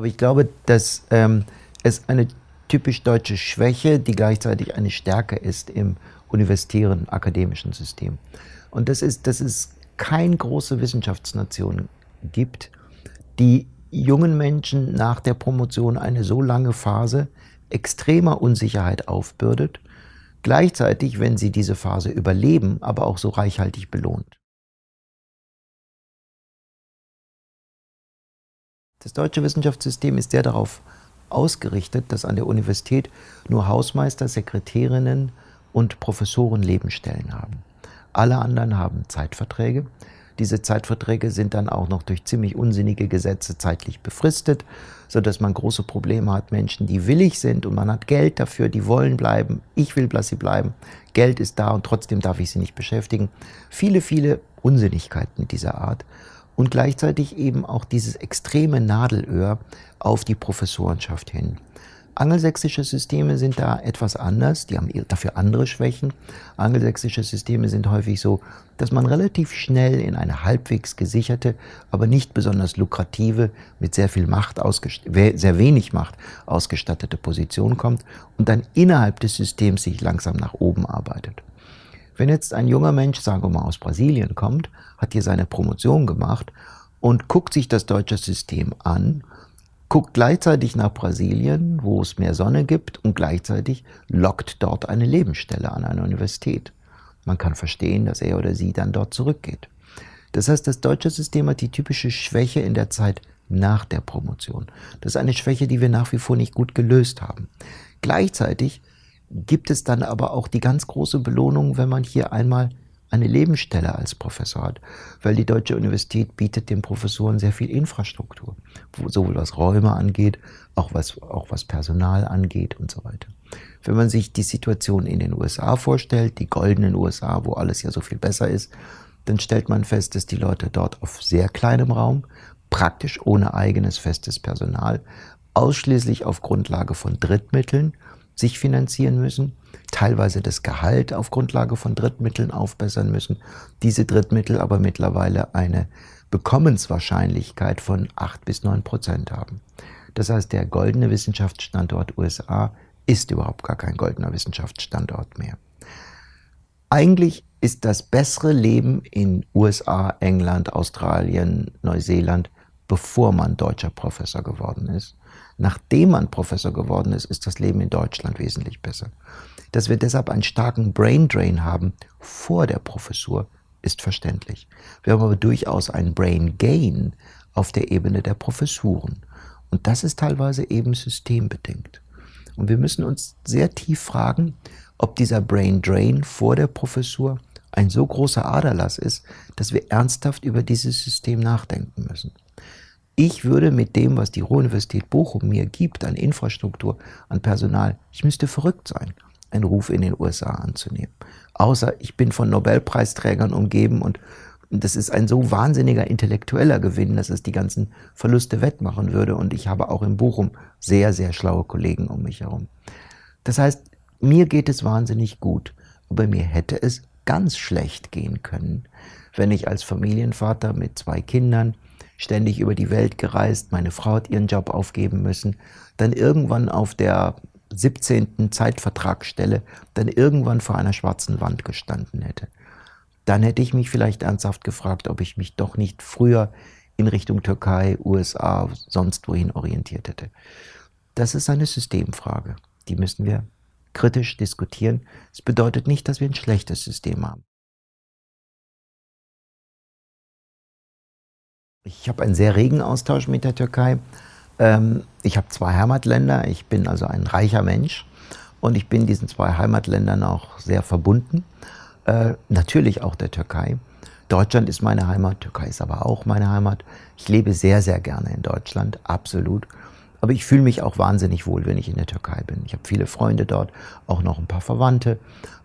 Aber ich glaube, dass ähm, es eine typisch deutsche Schwäche, die gleichzeitig eine Stärke ist im universitären akademischen System. Und das ist, dass es keine große Wissenschaftsnation gibt, die jungen Menschen nach der Promotion eine so lange Phase extremer Unsicherheit aufbürdet, gleichzeitig, wenn sie diese Phase überleben, aber auch so reichhaltig belohnt. Das deutsche Wissenschaftssystem ist sehr darauf ausgerichtet, dass an der Universität nur Hausmeister, Sekretärinnen und Professoren Lebensstellen haben. Alle anderen haben Zeitverträge. Diese Zeitverträge sind dann auch noch durch ziemlich unsinnige Gesetze zeitlich befristet, sodass man große Probleme hat. Menschen, die willig sind und man hat Geld dafür, die wollen bleiben. Ich will, dass sie bleiben. Geld ist da und trotzdem darf ich sie nicht beschäftigen. Viele, viele Unsinnigkeiten dieser Art und gleichzeitig eben auch dieses extreme Nadelöhr auf die Professorenschaft hin. Angelsächsische Systeme sind da etwas anders, die haben dafür andere Schwächen. Angelsächsische Systeme sind häufig so, dass man relativ schnell in eine halbwegs gesicherte, aber nicht besonders lukrative, mit sehr viel Macht, sehr wenig Macht ausgestattete Position kommt und dann innerhalb des Systems sich langsam nach oben arbeitet. Wenn jetzt ein junger Mensch, sagen wir mal aus Brasilien kommt, hat hier seine Promotion gemacht und guckt sich das deutsche System an, guckt gleichzeitig nach Brasilien, wo es mehr Sonne gibt und gleichzeitig lockt dort eine Lebensstelle an einer Universität. Man kann verstehen, dass er oder sie dann dort zurückgeht. Das heißt, das deutsche System hat die typische Schwäche in der Zeit nach der Promotion. Das ist eine Schwäche, die wir nach wie vor nicht gut gelöst haben. Gleichzeitig gibt es dann aber auch die ganz große Belohnung, wenn man hier einmal eine Lebensstelle als Professor hat, weil die Deutsche Universität bietet den Professoren sehr viel Infrastruktur, sowohl was Räume angeht, auch was, auch was Personal angeht und so weiter. Wenn man sich die Situation in den USA vorstellt, die goldenen USA, wo alles ja so viel besser ist, dann stellt man fest, dass die Leute dort auf sehr kleinem Raum, praktisch ohne eigenes festes Personal, ausschließlich auf Grundlage von Drittmitteln sich finanzieren müssen, teilweise das Gehalt auf Grundlage von Drittmitteln aufbessern müssen, diese Drittmittel aber mittlerweile eine Bekommenswahrscheinlichkeit von 8 bis 9 Prozent haben. Das heißt, der goldene Wissenschaftsstandort USA ist überhaupt gar kein goldener Wissenschaftsstandort mehr. Eigentlich ist das bessere Leben in USA, England, Australien, Neuseeland, bevor man deutscher Professor geworden ist. Nachdem man Professor geworden ist, ist das Leben in Deutschland wesentlich besser. Dass wir deshalb einen starken Brain Drain haben vor der Professur, ist verständlich. Wir haben aber durchaus einen Brain Gain auf der Ebene der Professuren. Und das ist teilweise eben systembedingt. Und wir müssen uns sehr tief fragen, ob dieser Brain Drain vor der Professur ein so großer Aderlass ist, dass wir ernsthaft über dieses System nachdenken müssen. Ich würde mit dem, was die Ruhr-Universität Bochum mir gibt an Infrastruktur, an Personal, ich müsste verrückt sein, einen Ruf in den USA anzunehmen. Außer ich bin von Nobelpreisträgern umgeben und das ist ein so wahnsinniger intellektueller Gewinn, dass es die ganzen Verluste wettmachen würde. Und ich habe auch in Bochum sehr, sehr schlaue Kollegen um mich herum. Das heißt, mir geht es wahnsinnig gut, aber mir hätte es ganz schlecht gehen können, wenn ich als Familienvater mit zwei Kindern ständig über die Welt gereist, meine Frau hat ihren Job aufgeben müssen, dann irgendwann auf der 17. Zeitvertragsstelle, dann irgendwann vor einer schwarzen Wand gestanden hätte. Dann hätte ich mich vielleicht ernsthaft gefragt, ob ich mich doch nicht früher in Richtung Türkei, USA, sonst wohin orientiert hätte. Das ist eine Systemfrage. Die müssen wir kritisch diskutieren. Es bedeutet nicht, dass wir ein schlechtes System haben. Ich habe einen sehr regen Austausch mit der Türkei. Ähm, ich habe zwei Heimatländer, ich bin also ein reicher Mensch und ich bin diesen zwei Heimatländern auch sehr verbunden. Äh, natürlich auch der Türkei. Deutschland ist meine Heimat, Türkei ist aber auch meine Heimat. Ich lebe sehr, sehr gerne in Deutschland, absolut. Aber ich fühle mich auch wahnsinnig wohl, wenn ich in der Türkei bin. Ich habe viele Freunde dort, auch noch ein paar Verwandte.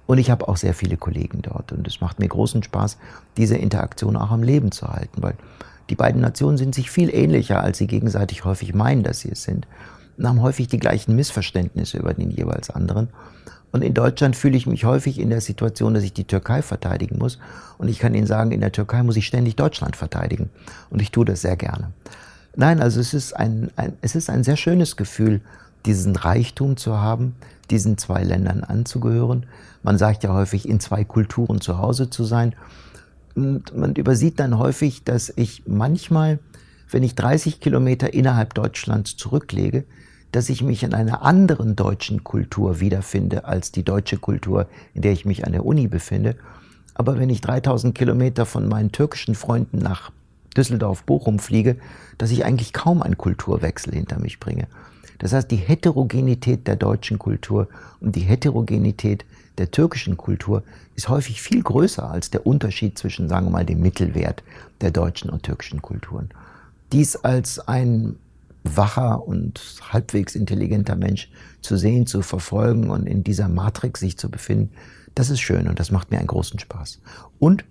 Und ich habe auch sehr viele Kollegen dort. Und es macht mir großen Spaß, diese Interaktion auch am Leben zu halten, weil die beiden Nationen sind sich viel ähnlicher, als sie gegenseitig häufig meinen, dass sie es sind und haben häufig die gleichen Missverständnisse über den jeweils anderen. Und in Deutschland fühle ich mich häufig in der Situation, dass ich die Türkei verteidigen muss. Und ich kann Ihnen sagen, in der Türkei muss ich ständig Deutschland verteidigen. Und ich tue das sehr gerne. Nein, also es ist ein, ein, es ist ein sehr schönes Gefühl, diesen Reichtum zu haben, diesen zwei Ländern anzugehören. Man sagt ja häufig, in zwei Kulturen zu Hause zu sein. Und man übersieht dann häufig, dass ich manchmal, wenn ich 30 Kilometer innerhalb Deutschlands zurücklege, dass ich mich in einer anderen deutschen Kultur wiederfinde als die deutsche Kultur, in der ich mich an der Uni befinde. Aber wenn ich 3000 Kilometer von meinen türkischen Freunden nach Düsseldorf-Bochum fliege, dass ich eigentlich kaum einen Kulturwechsel hinter mich bringe. Das heißt, die Heterogenität der deutschen Kultur und die Heterogenität der türkischen Kultur ist häufig viel größer als der Unterschied zwischen, sagen wir mal, dem Mittelwert der deutschen und türkischen Kulturen. Dies als ein wacher und halbwegs intelligenter Mensch zu sehen, zu verfolgen und in dieser Matrix sich zu befinden, das ist schön und das macht mir einen großen Spaß. Und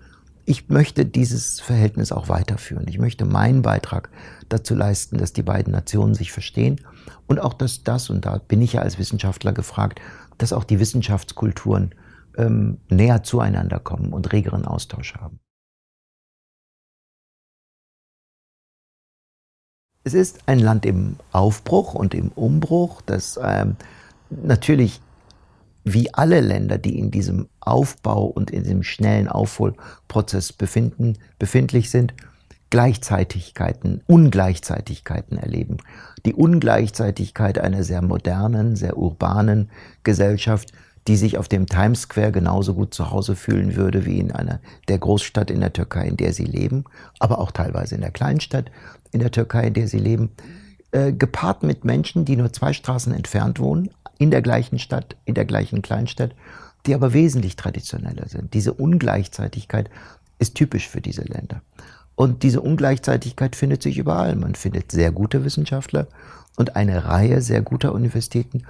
ich möchte dieses Verhältnis auch weiterführen. Ich möchte meinen Beitrag dazu leisten, dass die beiden Nationen sich verstehen und auch, dass das, und da bin ich ja als Wissenschaftler gefragt, dass auch die Wissenschaftskulturen ähm, näher zueinander kommen und regeren Austausch haben. Es ist ein Land im Aufbruch und im Umbruch, das ähm, natürlich wie alle Länder, die in diesem Aufbau und in diesem schnellen Aufholprozess befinden, befindlich sind, Gleichzeitigkeiten, Ungleichzeitigkeiten erleben. Die Ungleichzeitigkeit einer sehr modernen, sehr urbanen Gesellschaft, die sich auf dem Times Square genauso gut zu Hause fühlen würde wie in einer der Großstadt in der Türkei, in der sie leben, aber auch teilweise in der Kleinstadt in der Türkei, in der sie leben, äh, gepaart mit Menschen, die nur zwei Straßen entfernt wohnen, in der gleichen Stadt, in der gleichen Kleinstadt, die aber wesentlich traditioneller sind. Diese Ungleichzeitigkeit ist typisch für diese Länder. Und diese Ungleichzeitigkeit findet sich überall. Man findet sehr gute Wissenschaftler und eine Reihe sehr guter Universitäten,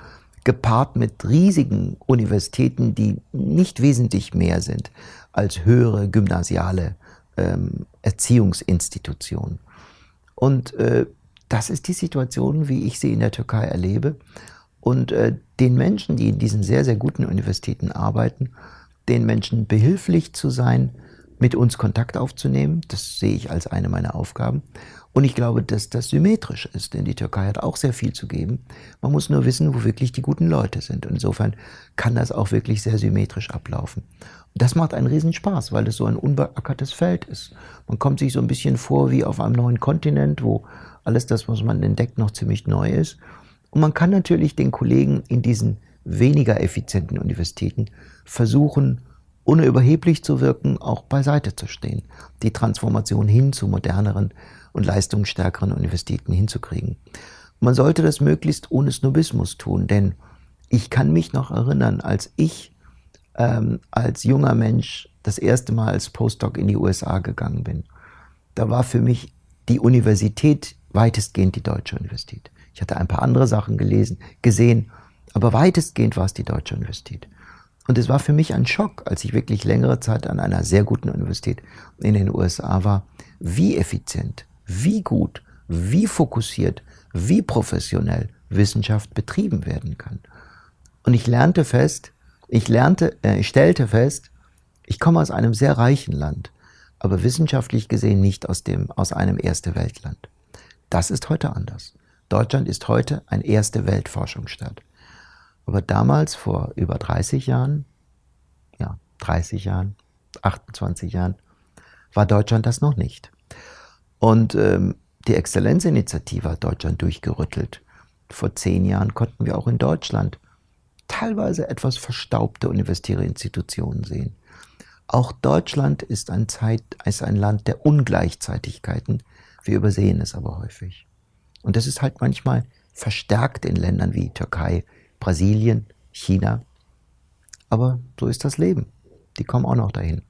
gepaart mit riesigen Universitäten, die nicht wesentlich mehr sind als höhere gymnasiale ähm, Erziehungsinstitutionen. Und äh, das ist die Situation, wie ich sie in der Türkei erlebe. Und äh, den Menschen, die in diesen sehr, sehr guten Universitäten arbeiten, den Menschen behilflich zu sein, mit uns Kontakt aufzunehmen, das sehe ich als eine meiner Aufgaben. Und ich glaube, dass das symmetrisch ist, denn die Türkei hat auch sehr viel zu geben. Man muss nur wissen, wo wirklich die guten Leute sind. Und insofern kann das auch wirklich sehr symmetrisch ablaufen. Das macht einen Riesenspaß, weil es so ein unbeackertes Feld ist. Man kommt sich so ein bisschen vor wie auf einem neuen Kontinent, wo alles das, was man entdeckt, noch ziemlich neu ist. Und man kann natürlich den Kollegen in diesen weniger effizienten Universitäten versuchen, ohne überheblich zu wirken, auch beiseite zu stehen, die Transformation hin zu moderneren und leistungsstärkeren Universitäten hinzukriegen. Man sollte das möglichst ohne Snobismus tun, denn ich kann mich noch erinnern, als ich ähm, als junger Mensch das erste Mal als Postdoc in die USA gegangen bin. Da war für mich die Universität weitestgehend die deutsche Universität. Ich hatte ein paar andere Sachen gelesen, gesehen, aber weitestgehend war es die Deutsche Universität. Und es war für mich ein Schock, als ich wirklich längere Zeit an einer sehr guten Universität in den USA war, wie effizient, wie gut, wie fokussiert, wie professionell Wissenschaft betrieben werden kann. Und ich lernte fest, ich lernte, äh, ich stellte fest, ich komme aus einem sehr reichen Land, aber wissenschaftlich gesehen nicht aus, dem, aus einem Erste Weltland. Das ist heute anders. Deutschland ist heute ein erste Weltforschungsstaat. Aber damals, vor über 30 Jahren, ja, 30 Jahren, 28 Jahren, war Deutschland das noch nicht. Und ähm, die Exzellenzinitiative hat Deutschland durchgerüttelt. Vor zehn Jahren konnten wir auch in Deutschland teilweise etwas verstaubte universitäre Institutionen sehen. Auch Deutschland ist ein, Zeit, ist ein Land der Ungleichzeitigkeiten. Wir übersehen es aber häufig. Und das ist halt manchmal verstärkt in Ländern wie Türkei, Brasilien, China. Aber so ist das Leben. Die kommen auch noch dahin.